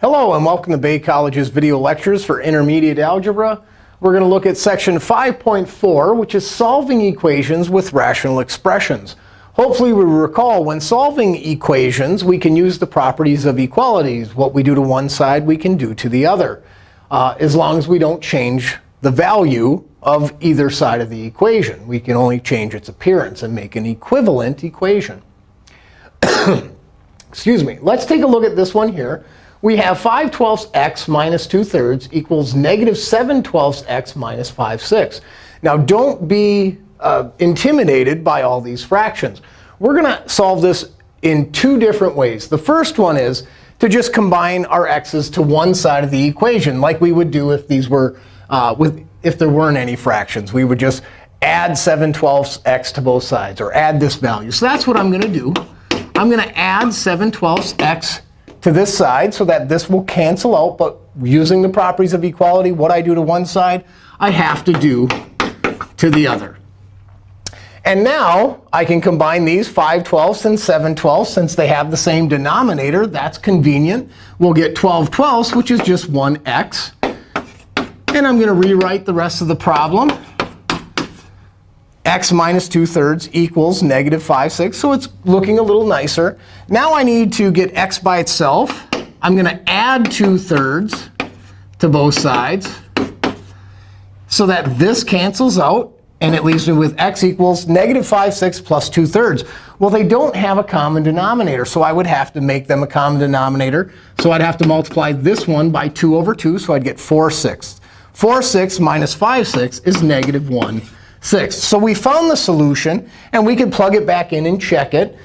Hello, and welcome to Bay College's video lectures for intermediate algebra. We're going to look at section 5.4, which is solving equations with rational expressions. Hopefully, we recall when solving equations, we can use the properties of equalities. What we do to one side, we can do to the other, uh, as long as we don't change the value of either side of the equation. We can only change its appearance and make an equivalent equation. Excuse me. Let's take a look at this one here. We have 5 twelfths x minus 2 thirds equals negative 7 twelfths x minus 5 sixths. Now, don't be uh, intimidated by all these fractions. We're going to solve this in two different ways. The first one is to just combine our x's to one side of the equation, like we would do if these were uh, with if there weren't any fractions. We would just add 7 twelfths x to both sides, or add this value. So that's what I'm going to do. I'm going to add 7 twelfths x to this side so that this will cancel out. But using the properties of equality, what I do to one side, I have to do to the other. And now I can combine these 5 twelfths and 7 twelfths. Since they have the same denominator, that's convenient. We'll get 12 twelfths, which is just 1x. And I'm going to rewrite the rest of the problem x minus 2 thirds equals negative 5 sixths. So it's looking a little nicer. Now I need to get x by itself. I'm going to add 2 thirds to both sides so that this cancels out. And it leaves me with x equals negative 5 sixths plus 2 thirds. Well, they don't have a common denominator. So I would have to make them a common denominator. So I'd have to multiply this one by 2 over 2. So I'd get 4 sixths. 4 sixths minus 5 sixths is negative 1 sixths. So we found the solution. And we could plug it back in and check it.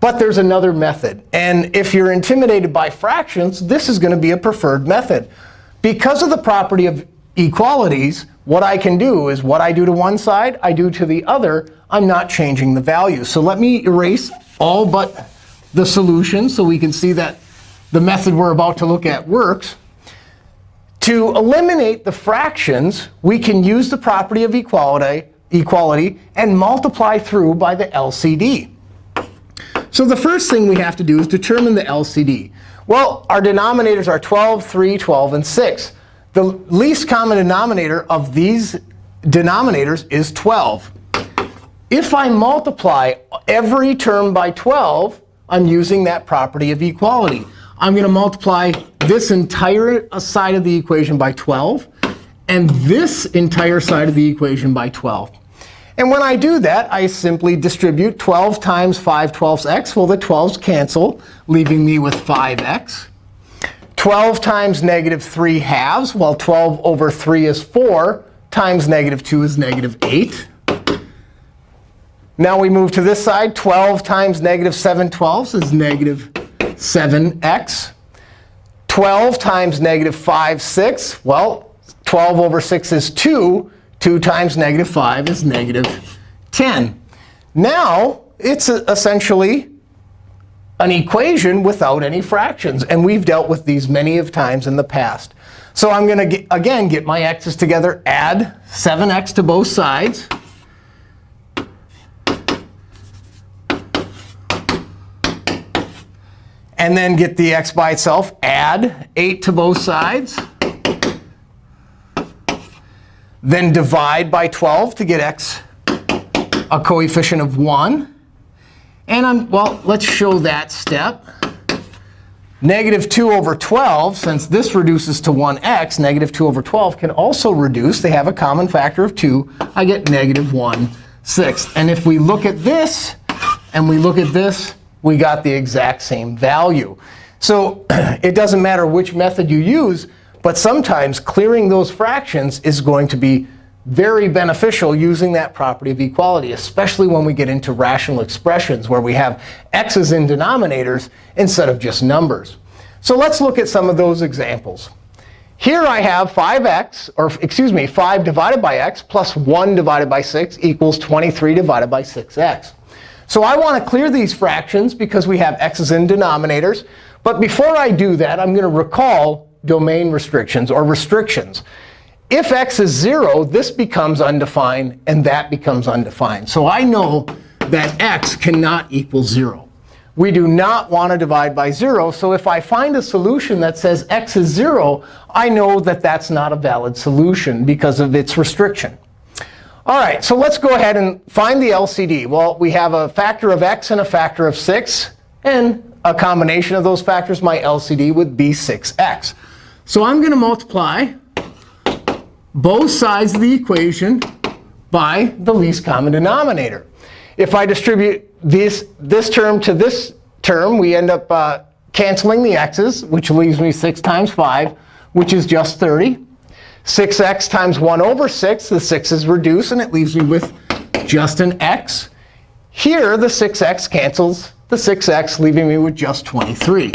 But there's another method. And if you're intimidated by fractions, this is going to be a preferred method. Because of the property of equalities, what I can do is what I do to one side, I do to the other. I'm not changing the value. So let me erase all but the solution so we can see that the method we're about to look at works. To eliminate the fractions, we can use the property of equality, equality and multiply through by the LCD. So the first thing we have to do is determine the LCD. Well, our denominators are 12, 3, 12, and 6. The least common denominator of these denominators is 12. If I multiply every term by 12, I'm using that property of equality. I'm going to multiply this entire side of the equation by 12 and this entire side of the equation by 12. And when I do that, I simply distribute 12 times 5 twelfths x. Well, the 12s cancel, leaving me with 5x. 12 times negative 3 halves. Well, 12 over 3 is 4 times negative 2 is negative 8. Now we move to this side. 12 times negative 7 twelfths is negative 7x. 12 times negative 5 6. Well, 12 over 6 is 2. 2 times negative 5 is negative 10. Now, it's essentially an equation without any fractions. And we've dealt with these many of times in the past. So I'm going to, again, get my x's together, add 7x to both sides. And then get the x by itself, add 8 to both sides. Then divide by 12 to get x a coefficient of 1. And I'm, well, let's show that step. Negative 2 over 12, since this reduces to 1x, negative 2 over 12 can also reduce. They have a common factor of 2. I get negative 1 sixth. And if we look at this and we look at this, we got the exact same value. So it doesn't matter which method you use, but sometimes clearing those fractions is going to be very beneficial using that property of equality, especially when we get into rational expressions where we have x's in denominators instead of just numbers. So let's look at some of those examples. Here I have 5x, or excuse me, 5 divided by x plus 1 divided by 6 equals 23 divided by 6x. So I want to clear these fractions because we have x's in denominators. But before I do that, I'm going to recall domain restrictions or restrictions. If x is 0, this becomes undefined, and that becomes undefined. So I know that x cannot equal 0. we do not want to divide by 0. So if I find a solution that says x is 0, I know that that's not a valid solution because of its restriction. All right, so let's go ahead and find the LCD. Well, we have a factor of x and a factor of 6. And a combination of those factors, my LCD would be 6x. So I'm going to multiply both sides of the equation by the least common denominator. If I distribute this, this term to this term, we end up uh, canceling the x's, which leaves me 6 times 5, which is just 30. 6x times 1 over 6, the 6 is reduced, and it leaves me with just an x. Here, the 6x cancels the 6x, leaving me with just 23.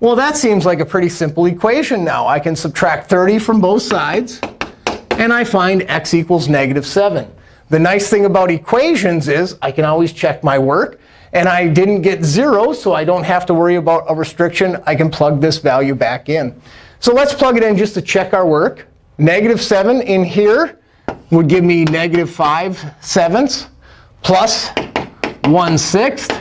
Well, that seems like a pretty simple equation now. I can subtract 30 from both sides, and I find x equals negative 7. The nice thing about equations is I can always check my work. And I didn't get 0, so I don't have to worry about a restriction. I can plug this value back in. So let's plug it in just to check our work. Negative 7 in here would give me negative 5 sevenths plus 1 sixth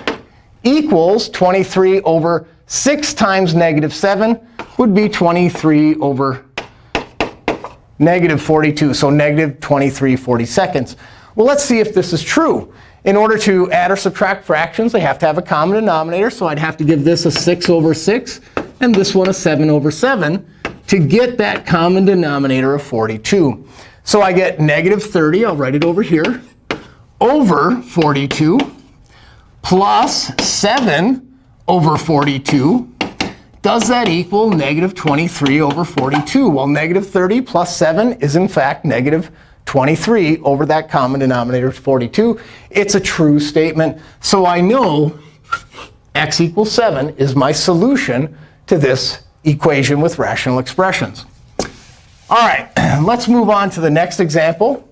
equals 23 over 6 times negative 7 would be 23 over negative 42, so negative 23 40 seconds. Well, let's see if this is true. In order to add or subtract fractions, they have to have a common denominator. So I'd have to give this a 6 over 6 and this one a 7 over 7 to get that common denominator of 42. So I get negative 30. I'll write it over here over 42 plus 7 over 42. Does that equal negative 23 over 42? Well, negative 30 plus 7 is, in fact, negative 23 over that common denominator is 42. It's a true statement. So I know x equals 7 is my solution to this equation with rational expressions. All right, let's move on to the next example.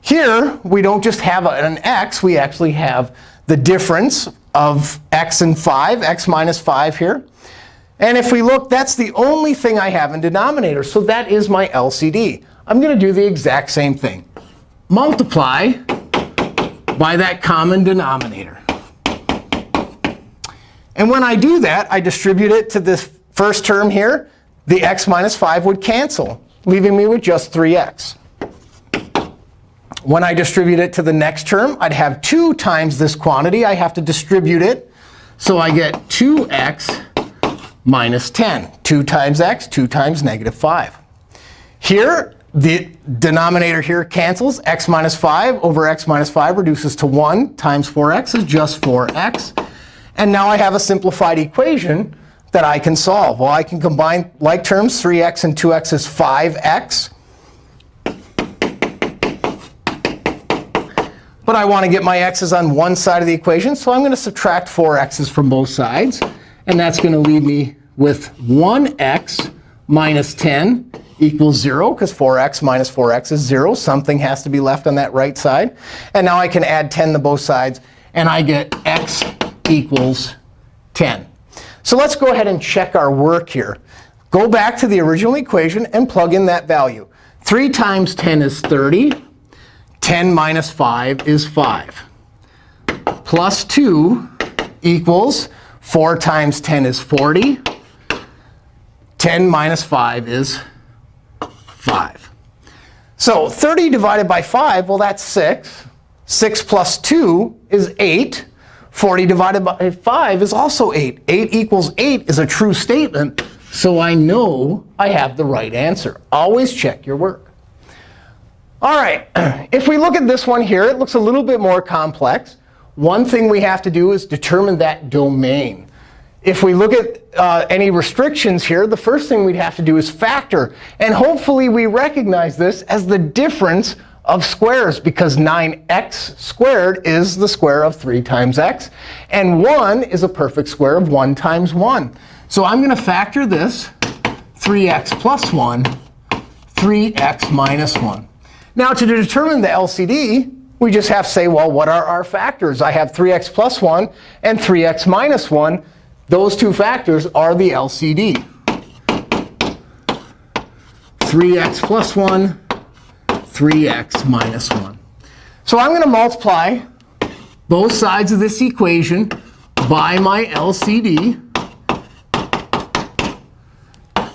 Here, we don't just have an x. We actually have the difference of x and 5, x minus 5 here. And if we look, that's the only thing I have in denominator. So that is my LCD. I'm going to do the exact same thing. Multiply by that common denominator. And when I do that, I distribute it to this first term here. The x minus 5 would cancel, leaving me with just 3x. When I distribute it to the next term, I'd have 2 times this quantity. I have to distribute it. So I get 2x minus 10. 2 times x, 2 times negative 5. Here, the denominator here cancels. x minus 5 over x minus 5 reduces to 1 times 4x is just 4x. And now I have a simplified equation that I can solve. Well, I can combine like terms. 3x and 2x is 5x. But I want to get my x's on one side of the equation. So I'm going to subtract 4x's from both sides. And that's going to leave me with 1x minus 10 equals 0, because 4x minus 4x is 0. Something has to be left on that right side. And now I can add 10 to both sides. And I get x equals 10. So let's go ahead and check our work here. Go back to the original equation and plug in that value. 3 times 10 is 30. 10 minus 5 is 5. Plus 2 equals 4 times 10 is 40. 10 minus 5 is 5. So 30 divided by 5, well, that's 6. 6 plus 2 is 8. 40 divided by 5 is also 8. 8 equals 8 is a true statement. So I know I have the right answer. Always check your work. All right, if we look at this one here, it looks a little bit more complex. One thing we have to do is determine that domain. If we look at uh, any restrictions here, the first thing we'd have to do is factor. And hopefully we recognize this as the difference of squares, because 9x squared is the square of 3 times x. And 1 is a perfect square of 1 times 1. So I'm going to factor this, 3x plus 1, 3x minus 1. Now, to determine the LCD, we just have to say, well, what are our factors? I have 3x plus 1 and 3x minus 1. Those two factors are the LCD. 3x plus 1, 3x minus 1. So I'm going to multiply both sides of this equation by my LCD.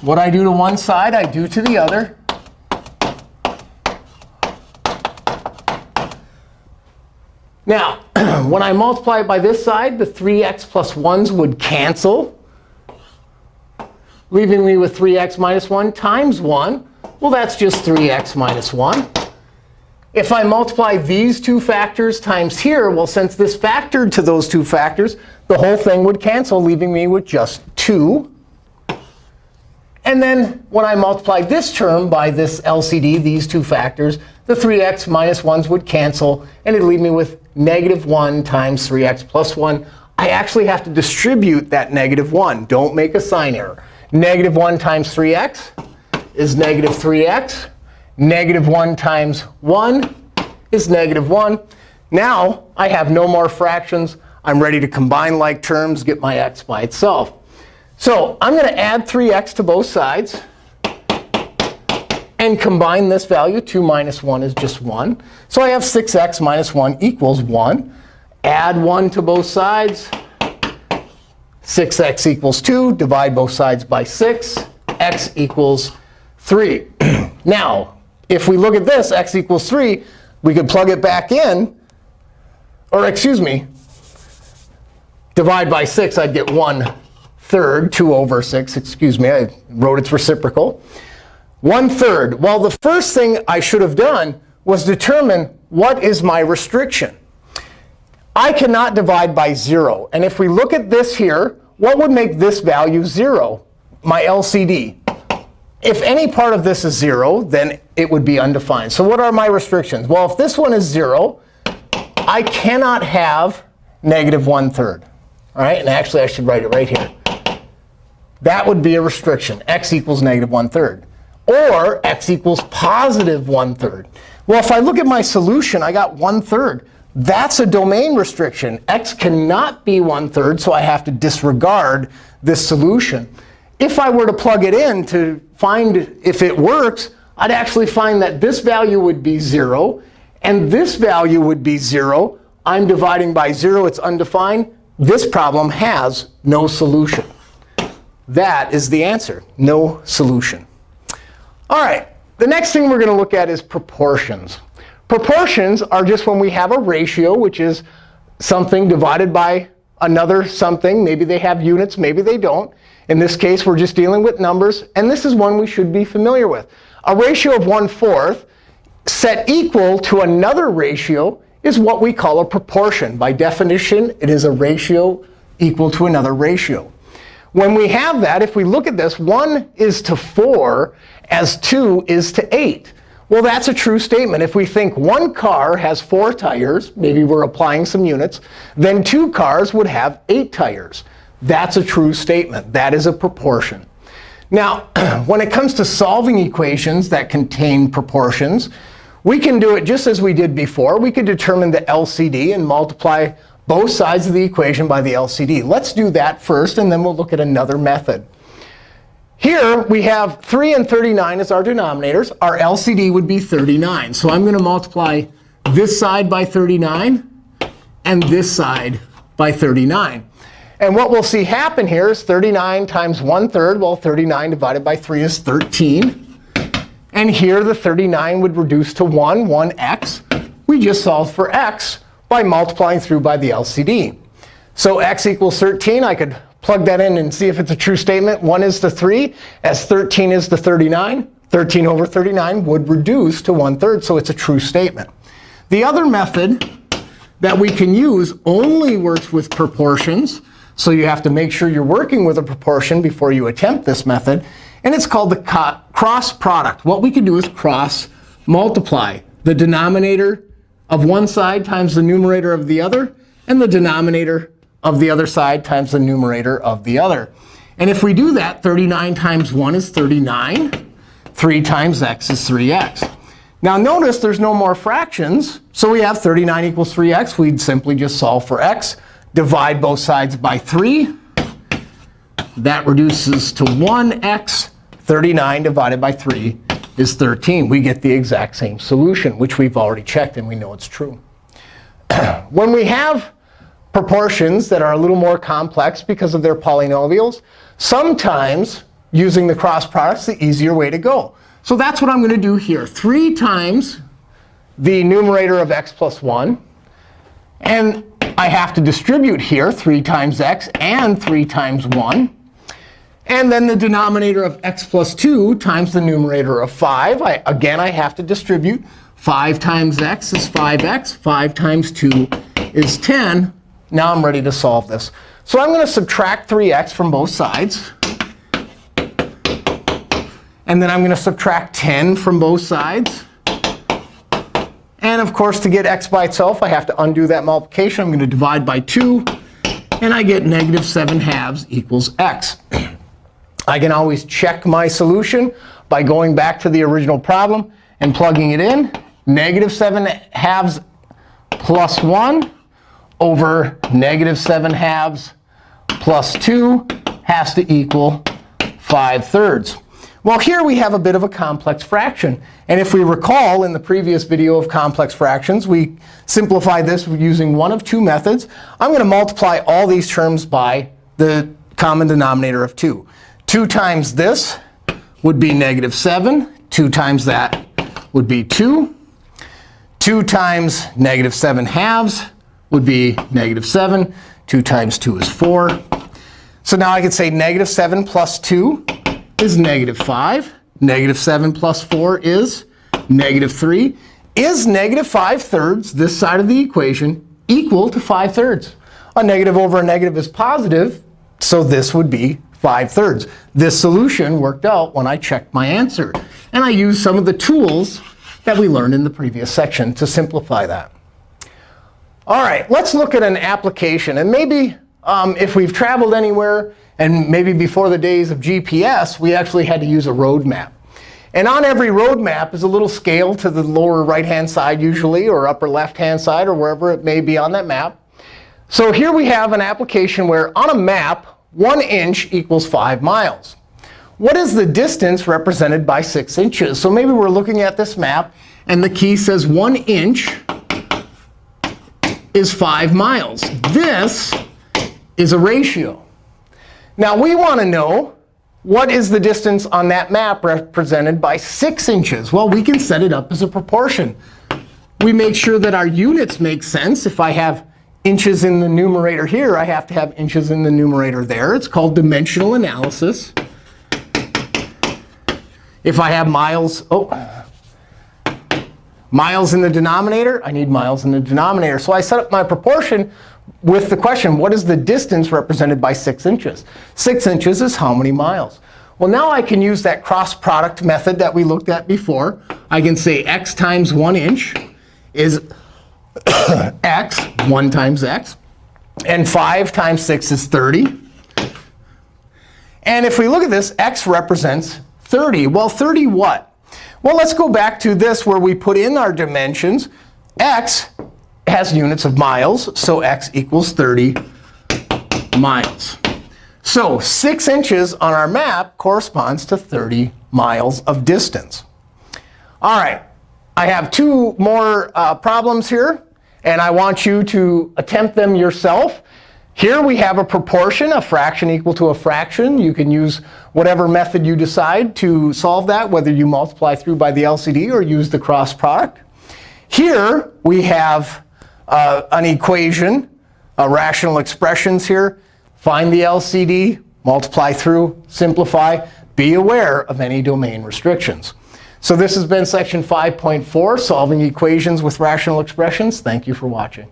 What I do to one side, I do to the other. Now, when I multiply it by this side, the 3x plus 1s would cancel, leaving me with 3x minus 1 times 1. Well, that's just 3x minus 1. If I multiply these two factors times here, well, since this factored to those two factors, the whole thing would cancel, leaving me with just 2. And then when I multiply this term by this LCD, these two factors, the 3x minus 1s would cancel, and it'd leave me with negative 1 times 3x plus 1. I actually have to distribute that negative 1. Don't make a sign error. Negative 1 times 3x is negative 3x. Negative 1 times 1 is negative 1. Now I have no more fractions. I'm ready to combine like terms, get my x by itself. So I'm going to add 3x to both sides and combine this value. 2 minus 1 is just 1. So I have 6x minus 1 equals 1. Add 1 to both sides. 6x equals 2. Divide both sides by 6. x equals 3. now, if we look at this, x equals 3, we could plug it back in. Or excuse me, divide by 6, I'd get 1 third, 2 over 6. Excuse me, I wrote its reciprocal. 1 third. Well, the first thing I should have done was determine what is my restriction. I cannot divide by 0. And if we look at this here, what would make this value 0? My LCD. If any part of this is 0, then it would be undefined. So what are my restrictions? Well, if this one is 0, I cannot have negative 1 third. All right? And actually, I should write it right here. That would be a restriction. x equals negative 1 third. Or x equals positive 1 third. Well, if I look at my solution, I got 1 third. That's a domain restriction. x cannot be 1 third, so I have to disregard this solution. If I were to plug it in to find if it works, I'd actually find that this value would be 0, and this value would be 0. I'm dividing by 0. It's undefined. This problem has no solution. That is the answer, no solution. All right, the next thing we're going to look at is proportions. Proportions are just when we have a ratio, which is something divided by another something. Maybe they have units, maybe they don't. In this case, we're just dealing with numbers. And this is one we should be familiar with. A ratio of 1 fourth set equal to another ratio is what we call a proportion. By definition, it is a ratio equal to another ratio. When we have that, if we look at this, 1 is to 4 as 2 is to 8. Well, that's a true statement. If we think one car has four tires, maybe we're applying some units, then two cars would have eight tires. That's a true statement. That is a proportion. Now, when it comes to solving equations that contain proportions, we can do it just as we did before. We could determine the LCD and multiply both sides of the equation by the LCD. Let's do that first, and then we'll look at another method. Here, we have 3 and 39 as our denominators. Our LCD would be 39. So I'm going to multiply this side by 39 and this side by 39. And what we'll see happen here is 39 times 1 third. Well, 39 divided by 3 is 13. And here, the 39 would reduce to 1, 1x. We just solved for x by multiplying through by the LCD. So x equals 13. I could plug that in and see if it's a true statement. 1 is to 3, as 13 is to 39. 13 over 39 would reduce to 1 third, so it's a true statement. The other method that we can use only works with proportions. So you have to make sure you're working with a proportion before you attempt this method. And it's called the cross product. What we can do is cross multiply the denominator of one side times the numerator of the other, and the denominator of the other side times the numerator of the other. And if we do that, 39 times 1 is 39. 3 times x is 3x. Now notice there's no more fractions. So we have 39 equals 3x. We'd simply just solve for x. Divide both sides by 3. That reduces to 1x. 39 divided by 3 is 13. We get the exact same solution, which we've already checked, and we know it's true. when we have proportions that are a little more complex because of their polynomials, sometimes using the cross product is the easier way to go. So that's what I'm going to do here. 3 times the numerator of x plus 1. And I have to distribute here 3 times x and 3 times 1. And then the denominator of x plus 2 times the numerator of 5. I, again, I have to distribute. 5 times x is 5x. 5 times 2 is 10. Now I'm ready to solve this. So I'm going to subtract 3x from both sides. And then I'm going to subtract 10 from both sides. And of course, to get x by itself, I have to undo that multiplication. I'm going to divide by 2. And I get negative 7 halves equals x. I can always check my solution by going back to the original problem and plugging it in. Negative 7 halves plus 1 over negative 7 halves plus 2 has to equal 5 thirds. Well, here we have a bit of a complex fraction. And if we recall in the previous video of complex fractions, we simplified this using one of two methods. I'm going to multiply all these terms by the common denominator of 2. 2 times this would be negative 7. 2 times that would be 2. 2 times negative 7 halves would be negative 7. 2 times 2 is 4. So now I could say negative 7 plus 2 is negative 5. Negative 7 plus 4 is negative 3. Is negative 5 thirds, this side of the equation, equal to 5 thirds? A negative over a negative is positive, so this would be 5 thirds. This solution worked out when I checked my answer. And I used some of the tools that we learned in the previous section to simplify that. All right, let's look at an application. And maybe um, if we've traveled anywhere and maybe before the days of GPS, we actually had to use a road map. And on every road map is a little scale to the lower right-hand side usually, or upper left-hand side, or wherever it may be on that map. So here we have an application where on a map, 1 inch equals 5 miles. What is the distance represented by 6 inches? So maybe we're looking at this map, and the key says 1 inch is 5 miles. This is a ratio. Now, we want to know what is the distance on that map represented by 6 inches. Well, we can set it up as a proportion. We make sure that our units make sense. If I have inches in the numerator here, I have to have inches in the numerator there. It's called dimensional analysis. If I have miles, oh, miles in the denominator, I need miles in the denominator. So I set up my proportion with the question, what is the distance represented by 6 inches? 6 inches is how many miles? Well, now I can use that cross product method that we looked at before. I can say x times 1 inch is x, 1 times x. And 5 times 6 is 30. And if we look at this, x represents 30. Well, 30 what? Well, let's go back to this where we put in our dimensions. x has units of miles, so x equals 30 miles. So 6 inches on our map corresponds to 30 miles of distance. All right, I have two more uh, problems here. And I want you to attempt them yourself. Here we have a proportion, a fraction equal to a fraction. You can use whatever method you decide to solve that, whether you multiply through by the LCD or use the cross product. Here we have uh, an equation, uh, rational expressions here. Find the LCD, multiply through, simplify. Be aware of any domain restrictions. So this has been section 5.4, solving equations with rational expressions. Thank you for watching.